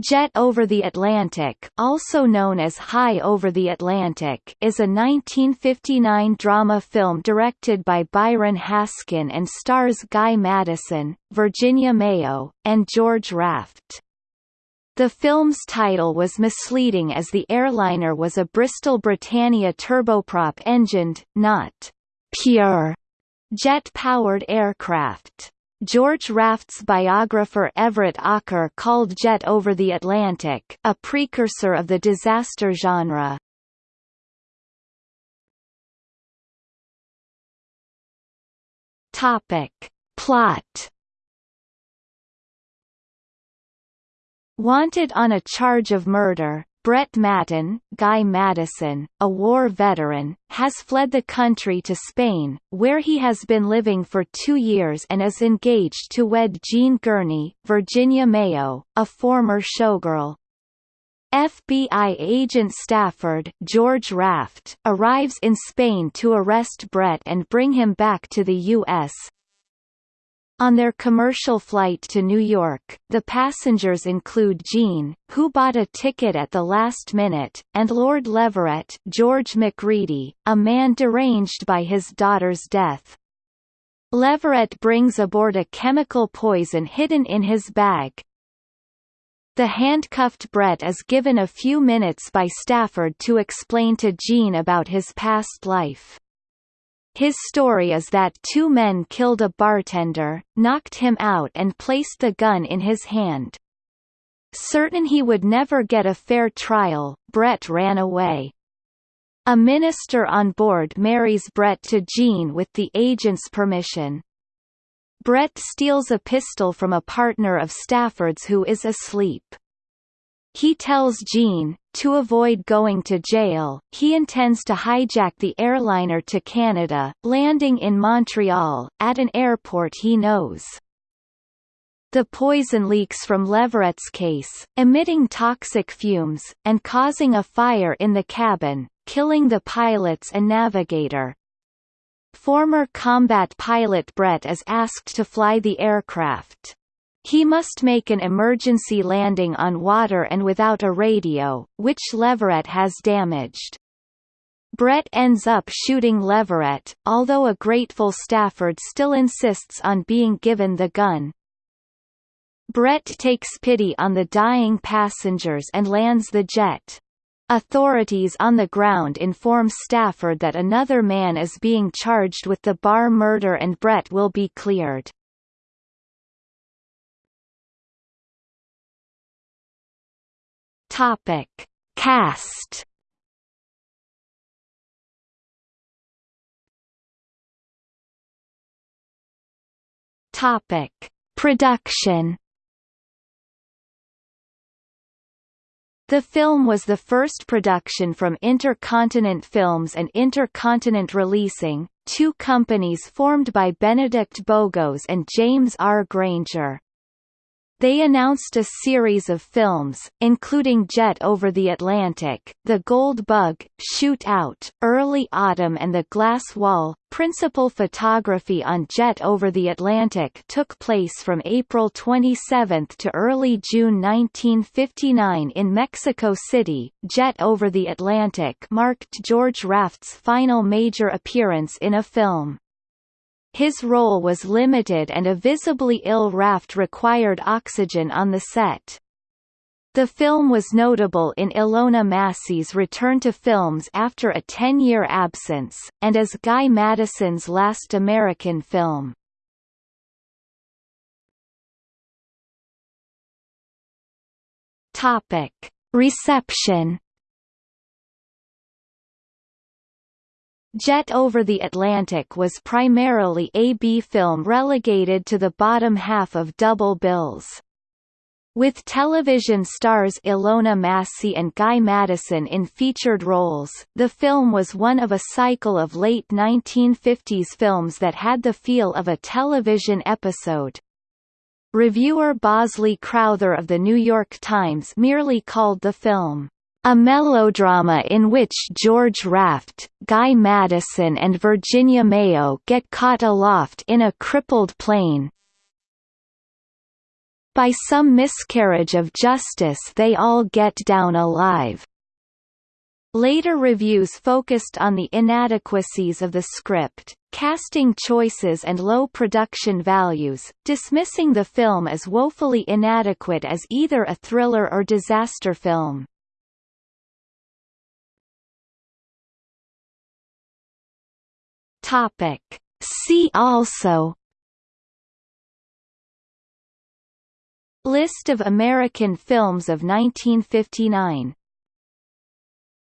Jet Over the Atlantic also known as High Over the Atlantic is a 1959 drama film directed by Byron Haskin and stars Guy Madison, Virginia Mayo, and George Raft. The film's title was misleading as the airliner was a Bristol Britannia turboprop-engined, not pure, jet-powered aircraft. George Raft's biographer Everett Aaker called Jet Over the Atlantic, a precursor of the disaster genre. Topic. Plot Wanted on a charge of murder, Brett Matten, Guy Madison, a war veteran, has fled the country to Spain, where he has been living for two years and is engaged to wed Jean Gurney, Virginia Mayo, a former showgirl. FBI agent Stafford George Raft arrives in Spain to arrest Brett and bring him back to the U.S., on their commercial flight to New York, the passengers include Jean, who bought a ticket at the last minute, and Lord Leverett George Macready, a man deranged by his daughter's death. Leverett brings aboard a chemical poison hidden in his bag. The handcuffed Brett is given a few minutes by Stafford to explain to Jean about his past life. His story is that two men killed a bartender, knocked him out and placed the gun in his hand. Certain he would never get a fair trial, Brett ran away. A minister on board marries Brett to Jean with the agent's permission. Brett steals a pistol from a partner of Stafford's who is asleep. He tells Jean, to avoid going to jail, he intends to hijack the airliner to Canada, landing in Montreal, at an airport he knows. The poison leaks from Leverett's case, emitting toxic fumes, and causing a fire in the cabin, killing the pilots and navigator. Former combat pilot Brett is asked to fly the aircraft. He must make an emergency landing on water and without a radio, which Leverett has damaged. Brett ends up shooting Leverett, although a grateful Stafford still insists on being given the gun. Brett takes pity on the dying passengers and lands the jet. Authorities on the ground inform Stafford that another man is being charged with the bar murder and Brett will be cleared. Topic: Cast. Topic: Production. The film was the first production from Intercontinent Films and Intercontinent Releasing, two companies formed by Benedict Bogeaus and James R. Granger. They announced a series of films, including Jet Over the Atlantic, The Gold Bug, Shoot Out, Early Autumn and The Glass Wall. Principal photography on Jet Over the Atlantic took place from April 27 to early June 1959 in Mexico City. Jet Over the Atlantic marked George Raft's final major appearance in a film. His role was limited and a visibly ill Raft required oxygen on the set. The film was notable in Ilona Massey's return to films after a 10-year absence, and as Guy Madison's last American film. Reception Jet Over the Atlantic was primarily a B film relegated to the bottom half of double bills. With television stars Ilona Massey and Guy Madison in featured roles, the film was one of a cycle of late 1950s films that had the feel of a television episode. Reviewer Bosley Crowther of The New York Times merely called the film a melodrama in which George Raft, Guy Madison and Virginia Mayo get caught aloft in a crippled plane. by some miscarriage of justice they all get down alive. Later reviews focused on the inadequacies of the script, casting choices and low production values, dismissing the film as woefully inadequate as either a thriller or disaster film. Topic. See also List of American films of 1959